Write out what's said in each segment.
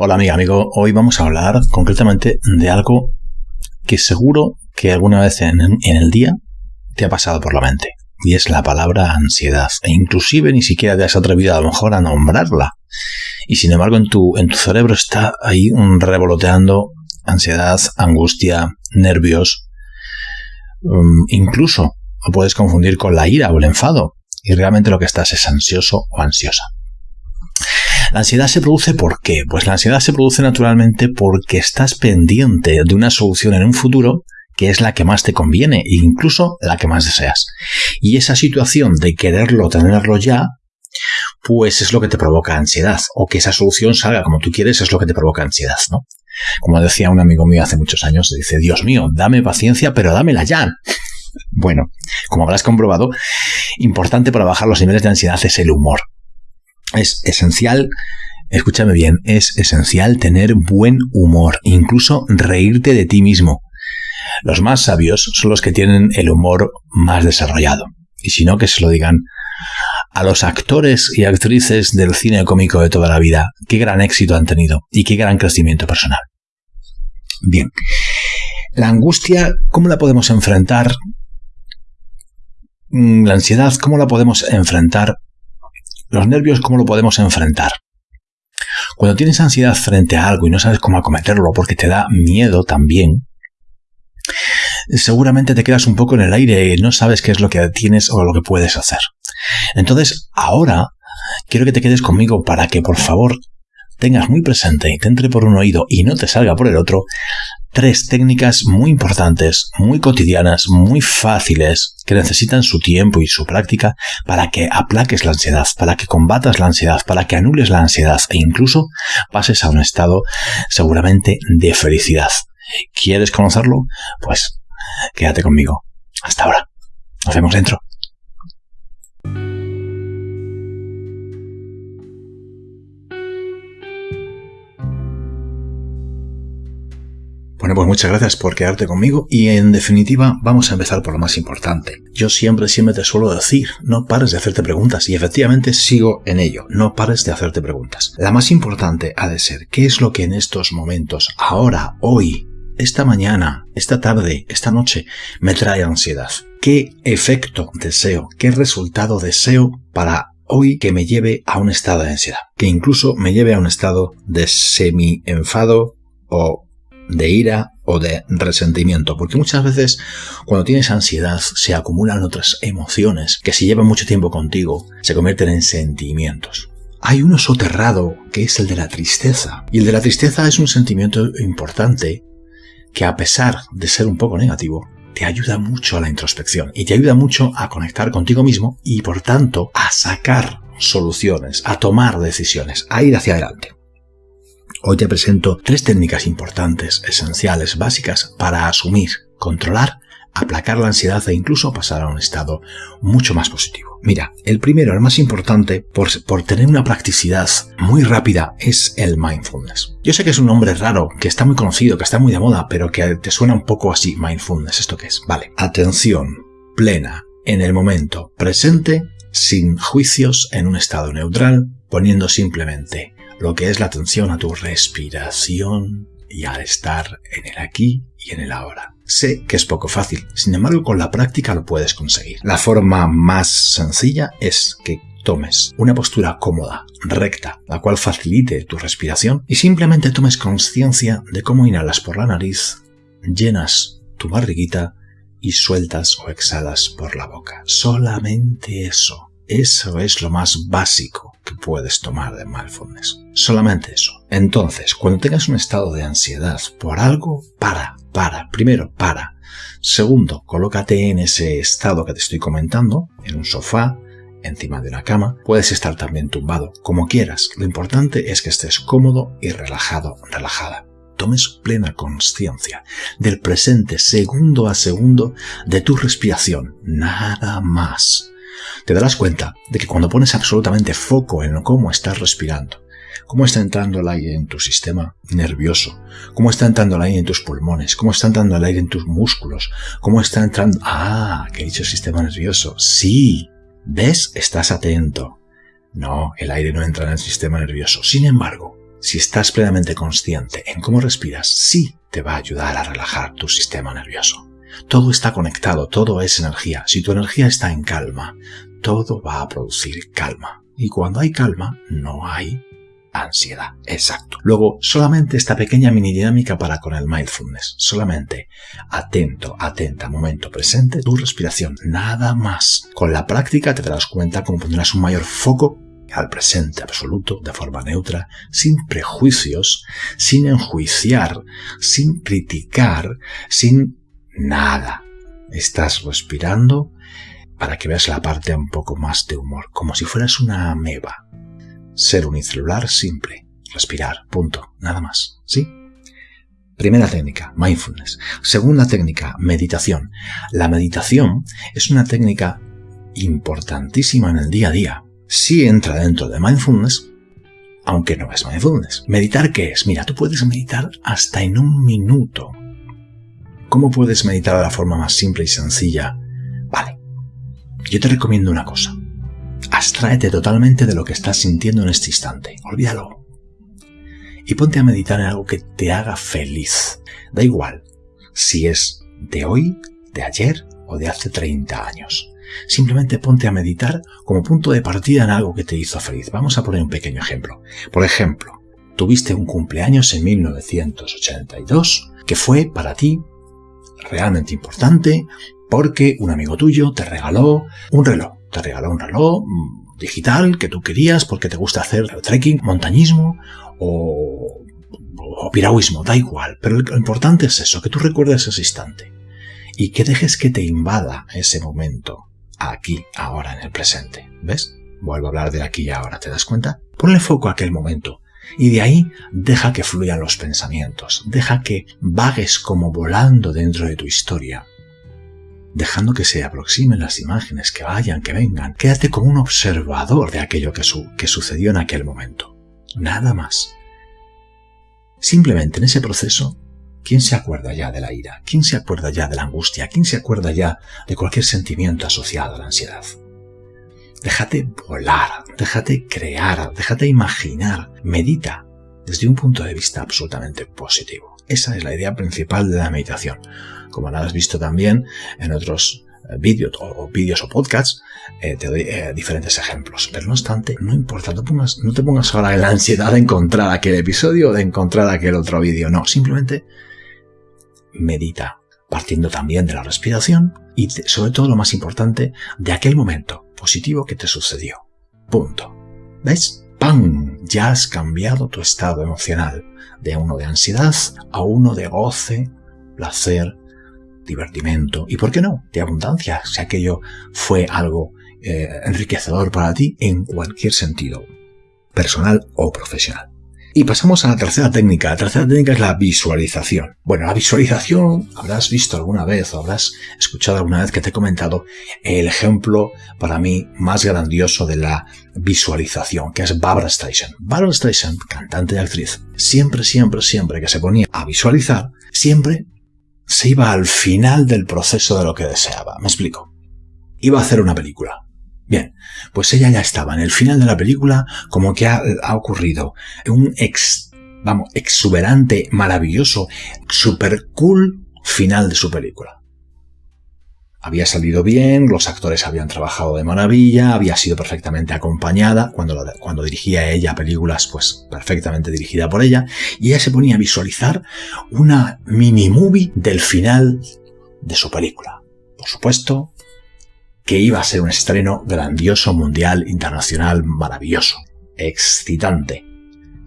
Hola amiga, amigo. Hoy vamos a hablar concretamente de algo que seguro que alguna vez en, el día te ha pasado por la mente. Y es la palabra ansiedad. E inclusive ni siquiera te has atrevido a lo mejor a nombrarla. Y sin embargo en tu, en tu cerebro está ahí revoloteando ansiedad, angustia, nervios. Um, incluso lo puedes confundir con la ira o el enfado. Y realmente lo que estás es ansioso o ansiosa. La ansiedad se produce ¿por qué? Pues la ansiedad se produce naturalmente porque estás pendiente de una solución en un futuro que es la que más te conviene e incluso la que más deseas. Y esa situación de quererlo, tenerlo ya, pues es lo que te provoca ansiedad. O que esa solución salga como tú quieres es lo que te provoca ansiedad, ¿no? Como decía un amigo mío hace muchos años, dice, Dios mío, dame paciencia, pero dámela ya. Bueno, como habrás comprobado, importante para bajar los niveles de ansiedad es el humor. Es esencial, escúchame bien, es esencial tener buen humor, incluso reírte de ti mismo. Los más sabios son los que tienen el humor más desarrollado. Y si no, que se lo digan a los actores y actrices del cine cómico de toda la vida. Qué gran éxito han tenido y qué gran crecimiento personal. Bien, la angustia, ¿cómo la podemos enfrentar? Mm, la ansiedad, ¿cómo la podemos enfrentar los nervios, ¿cómo lo podemos enfrentar? Cuando tienes ansiedad frente a algo y no sabes cómo acometerlo porque te da miedo también, seguramente te quedas un poco en el aire y no sabes qué es lo que tienes o lo que puedes hacer. Entonces, ahora quiero que te quedes conmigo para que por favor tengas muy presente y te entre por un oído y no te salga por el otro tres técnicas muy importantes, muy cotidianas, muy fáciles, que necesitan su tiempo y su práctica para que aplaques la ansiedad, para que combatas la ansiedad, para que anules la ansiedad e incluso pases a un estado seguramente de felicidad. ¿Quieres conocerlo? Pues quédate conmigo. Hasta ahora. Nos vemos dentro. Bueno, pues muchas gracias por quedarte conmigo y en definitiva vamos a empezar por lo más importante. Yo siempre, siempre te suelo decir, no pares de hacerte preguntas y efectivamente sigo en ello, no pares de hacerte preguntas. La más importante ha de ser, ¿qué es lo que en estos momentos, ahora, hoy, esta mañana, esta tarde, esta noche, me trae ansiedad? ¿Qué efecto deseo, qué resultado deseo para hoy que me lleve a un estado de ansiedad? Que incluso me lleve a un estado de semi-enfado o de ira o de resentimiento, porque muchas veces cuando tienes ansiedad se acumulan otras emociones que si llevan mucho tiempo contigo se convierten en sentimientos. Hay uno soterrado que es el de la tristeza, y el de la tristeza es un sentimiento importante que a pesar de ser un poco negativo, te ayuda mucho a la introspección y te ayuda mucho a conectar contigo mismo y por tanto a sacar soluciones, a tomar decisiones, a ir hacia adelante. Hoy te presento tres técnicas importantes, esenciales, básicas para asumir, controlar, aplacar la ansiedad e incluso pasar a un estado mucho más positivo. Mira, el primero, el más importante, por, tener una practicidad muy rápida, es el mindfulness. Yo sé que es un nombre raro, que está muy conocido, que está muy de moda, pero que te suena un poco así, mindfulness, ¿esto qué es? Vale, atención plena en el momento presente, sin juicios, en un estado neutral, poniendo simplemente lo que es la atención a tu respiración y al estar en el aquí y en el ahora. Sé que es poco fácil, sin embargo con la práctica lo puedes conseguir. La forma más sencilla es que tomes una postura cómoda, recta, la cual facilite tu respiración y simplemente tomes conciencia de cómo inhalas por la nariz, llenas tu barriguita y sueltas o exhalas por la boca. Solamente eso. Eso es lo más básico que puedes tomar de mindfulness. Solamente eso. Entonces, cuando tengas un estado de ansiedad por algo, para, para. Primero, para. Segundo, colócate en ese estado que te estoy comentando, en un sofá, encima de una cama. Puedes estar también tumbado, como quieras. Lo importante es que estés cómodo y relajado, relajada. Tomes plena conciencia del presente segundo a segundo de tu respiración. Nada más te darás cuenta de que cuando pones absolutamente foco en cómo estás respirando, cómo está entrando el aire en tu sistema nervioso, cómo está entrando el aire en tus pulmones, cómo está entrando el aire en tus músculos, cómo está entrando... Ah, que he dicho sistema nervioso. Sí, ¿ves? Estás atento. No, el aire no entra en el sistema nervioso. Sin embargo, si estás plenamente consciente en cómo respiras, sí te va a ayudar a relajar tu sistema nervioso. Todo está conectado, todo es energía. Si tu energía está en calma, todo va a producir calma. Y cuando hay calma, no hay ansiedad. Exacto. Luego, solamente esta pequeña mini dinámica para con el mindfulness. Solamente atento, atenta, momento presente, tu respiración. Nada más. Con la práctica te darás cuenta cómo pondrás un mayor foco al presente absoluto de forma neutra, sin prejuicios, sin enjuiciar, sin criticar, sin nada. Estás respirando para que veas la parte un poco más de humor, como si fueras una ameba. Ser unicelular simple. Respirar. Punto. Nada más. ¿Sí? Primera técnica, mindfulness. Segunda técnica, meditación. La meditación es una técnica importantísima en el día a día. Sí entra dentro de mindfulness, aunque no es mindfulness. ¿Meditar qué es? Mira, tú puedes meditar hasta en un minuto. ¿Cómo puedes meditar de la forma más simple y sencilla? Vale, yo te recomiendo una cosa. Abstráete totalmente de lo que estás sintiendo en este instante. Olvídalo. Y ponte a meditar en algo que te haga feliz. Da igual si es de hoy, de ayer o de hace 30 años. Simplemente ponte a meditar como punto de partida en algo que te hizo feliz. Vamos a poner un pequeño ejemplo. Por ejemplo, tuviste un cumpleaños en 1982 que fue para ti realmente importante porque un amigo tuyo te regaló un reloj te regaló un reloj mm, digital que tú querías porque te gusta hacer trekking, montañismo o, o piragüismo, da igual. Pero lo importante es eso, que tú recuerdes ese instante y que dejes que te invada ese momento aquí, ahora, en el presente. ¿Ves? Vuelvo a hablar de aquí y ahora, ¿te das cuenta? Ponle foco a aquel momento y de ahí deja que fluyan los pensamientos, deja que vagues como volando dentro de tu historia dejando que se aproximen las imágenes, que vayan, que vengan. Quédate como un observador de aquello que, que sucedió en aquel momento. Nada más. Simplemente en ese proceso, ¿quién se acuerda ya de la ira? ¿Quién se acuerda ya de la angustia? ¿Quién se acuerda ya de cualquier sentimiento asociado a la ansiedad? Déjate volar, déjate crear, déjate imaginar, medita desde un punto de vista absolutamente positivo. Esa es la idea principal de la meditación como lo has visto también en otros eh, vídeos o, podcasts, eh, te doy eh, diferentes ejemplos. Pero no obstante, no importa, no, no te pongas ahora en la ansiedad de encontrar aquel episodio o de encontrar aquel otro vídeo. No, simplemente medita, partiendo también de la respiración y sobre todo lo más importante, de aquel momento positivo que te sucedió. Punto. ¿Ves? ¡Pam! Ya has cambiado tu estado emocional de uno de ansiedad a uno de goce, placer, divertimento y, ¿por qué no?, de abundancia, si aquello fue algo eh, enriquecedor para ti en cualquier sentido, personal o profesional. Y pasamos a la tercera técnica. La tercera técnica es la visualización. Bueno, la visualización, habrás visto alguna vez o habrás escuchado alguna vez que te he comentado el ejemplo para mí más grandioso de la visualización, que es Barbara Streisand. Barbara Streisand, cantante y actriz, siempre, siempre, siempre que se ponía a visualizar, siempre se iba al final del proceso de lo que deseaba. Me explico. Iba a hacer una película. Bien, pues ella ya estaba en el final de la película como que ha, ocurrido un ex, vamos, exuberante, maravilloso, super cool final de su película había salido bien, los actores habían trabajado de maravilla, había sido perfectamente acompañada, cuando, cuando dirigía ella películas, pues perfectamente dirigida por ella, y ella se ponía a visualizar una mini movie del final de su película. Por supuesto que iba a ser un estreno grandioso, mundial, internacional, maravilloso, excitante,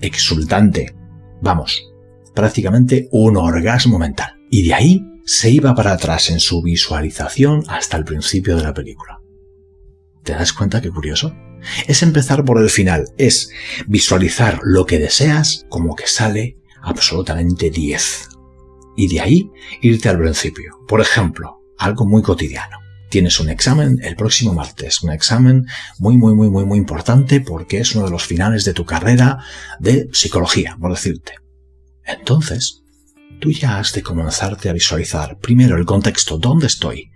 exultante, vamos, prácticamente un orgasmo mental. Y de ahí se iba para atrás en su visualización hasta el principio de la película. ¿Te das cuenta qué curioso? Es empezar por el final, es visualizar lo que deseas como que sale absolutamente 10. Y de ahí irte al principio. Por ejemplo, algo muy cotidiano. Tienes un examen el próximo martes, un examen muy, muy, muy, muy, muy importante porque es uno de los finales de tu carrera de psicología, por decirte. Entonces, tú ya has de comenzarte a visualizar primero el contexto, dónde estoy,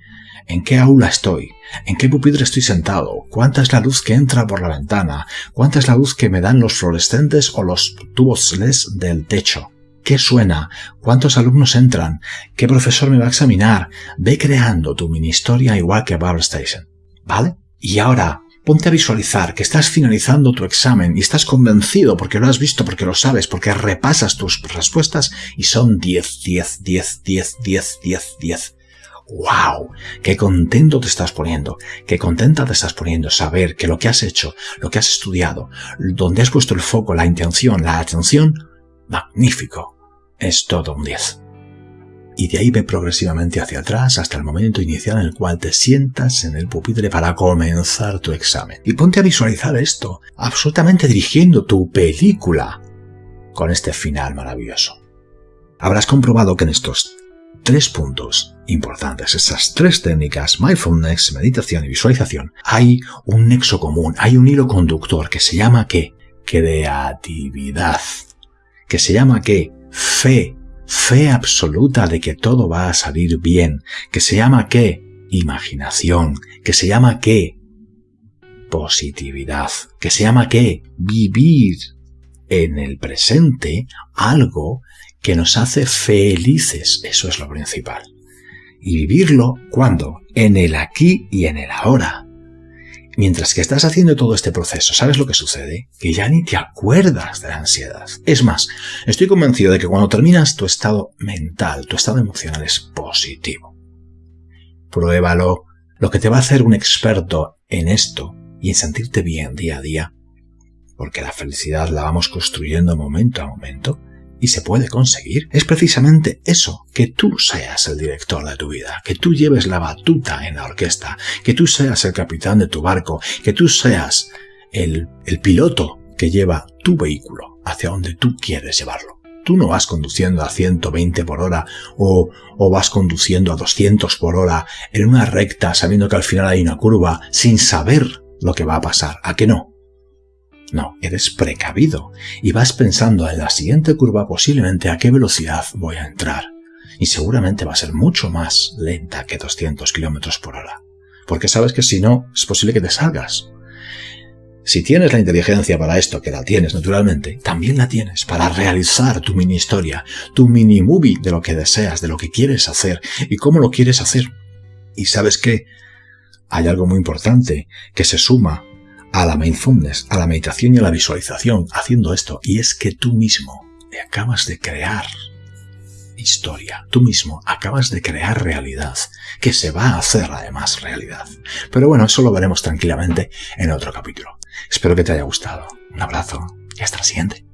¿En qué aula estoy? ¿En qué pupitre estoy sentado? ¿Cuánta es la luz que entra por la ventana? ¿Cuánta es la luz que me dan los fluorescentes o los tubos LES del techo? ¿Qué suena? ¿Cuántos alumnos entran? ¿Qué profesor me va a examinar? Ve creando tu mini historia igual que Barber Station. ¿Vale? Y ahora, ponte a visualizar que estás finalizando tu examen y estás convencido porque lo has visto, porque lo sabes, porque repasas tus respuestas y son 10, 10, 10, 10, 10, 10, 10. ¡Wow! ¡Qué contento te estás poniendo! ¡Qué contenta te estás poniendo saber que lo que has hecho, lo que has estudiado, donde has puesto el foco, la intención, la atención, magnífico! Es todo un 10. Y de ahí ve progresivamente hacia atrás hasta el momento inicial en el cual te sientas en el pupitre para comenzar tu examen. Y ponte a visualizar esto, absolutamente dirigiendo tu película con este final maravilloso. Habrás comprobado que en estos tres puntos importantes, estas tres técnicas, mindfulness, meditación y visualización, hay un nexo común, hay un hilo conductor que se llama ¿qué? Creatividad. Que se llama ¿qué? Fe. Fe absoluta de que todo va a salir bien. Que se llama ¿qué? Imaginación. Que se llama ¿qué? Positividad. Que se llama ¿qué? Vivir en el presente algo que nos hace felices. Eso es lo principal. Y vivirlo, ¿cuándo? En el aquí y en el ahora. Mientras que estás haciendo todo este proceso, ¿sabes lo que sucede? Que ya ni te acuerdas de la ansiedad. Es más, estoy convencido de que cuando terminas tu estado mental, tu estado emocional es positivo. Pruébalo. Lo que te va a hacer un experto en esto y en sentirte bien día a día, porque la felicidad la vamos construyendo momento a momento, y se puede conseguir, es precisamente eso, que tú seas el director de tu vida, que tú lleves la batuta en la orquesta, que tú seas el capitán de tu barco, que tú seas el, el piloto que lleva tu vehículo hacia donde tú quieres llevarlo. Tú no vas conduciendo a 120 por hora o, o vas conduciendo a 200 por hora en una recta sabiendo que al final hay una curva sin saber lo que va a pasar. ¿A qué no? No, eres precavido y vas pensando en la siguiente curva posiblemente a qué velocidad voy a entrar. Y seguramente va a ser mucho más lenta que 200 kilómetros por hora. Porque sabes que si no, es posible que te salgas. Si tienes la inteligencia para esto, que la tienes naturalmente, también la tienes para realizar tu mini historia, tu mini movie de lo que deseas, de lo que quieres hacer y cómo lo quieres hacer. Y sabes que hay algo muy importante que se suma a la mindfulness, a la meditación y a la visualización haciendo esto. Y es que tú mismo acabas de crear historia. Tú mismo acabas de crear realidad, que se va a hacer además realidad. Pero bueno, eso lo veremos tranquilamente en otro capítulo. Espero que te haya gustado. Un abrazo y hasta la siguiente.